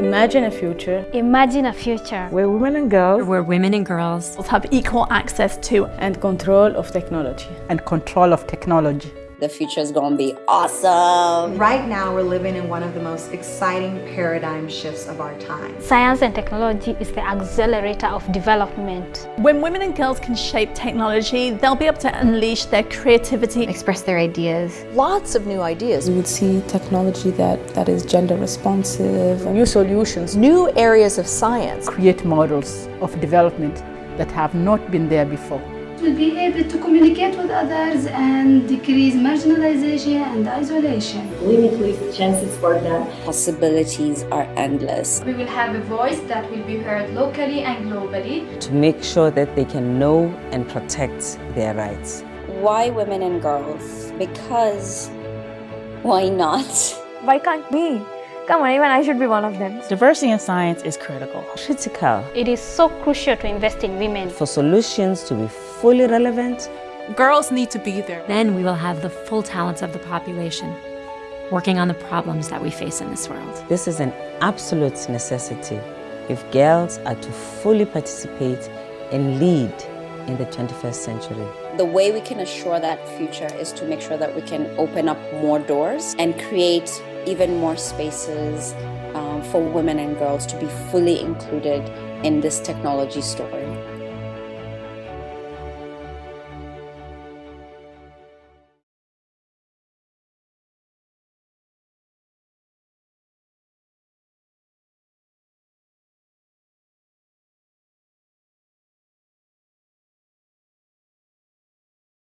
Imagine a future Imagine a future where women and girls where women and girls have equal access to and control of technology and control of technology. The future is going to be awesome. Right now, we're living in one of the most exciting paradigm shifts of our time. Science and technology is the accelerator of development. When women and girls can shape technology, they'll be able to unleash their creativity, express their ideas. Lots of new ideas. We would see technology that, that is gender responsive, new solutions, new areas of science, create models of development that have not been there before will be able to communicate with others and decrease marginalization and isolation. Limitless chances for them. Possibilities are endless. We will have a voice that will be heard locally and globally. To make sure that they can know and protect their rights. Why women and girls? Because why not? Why can't we? Come on, even I should be one of them. Diversity in science is critical. Critical. It is so crucial to invest in women. For solutions to be fully relevant, girls need to be there. Then we will have the full talents of the population working on the problems that we face in this world. This is an absolute necessity if girls are to fully participate and lead in the 21st century. The way we can assure that future is to make sure that we can open up more doors and create even more spaces um, for women and girls to be fully included in this technology story.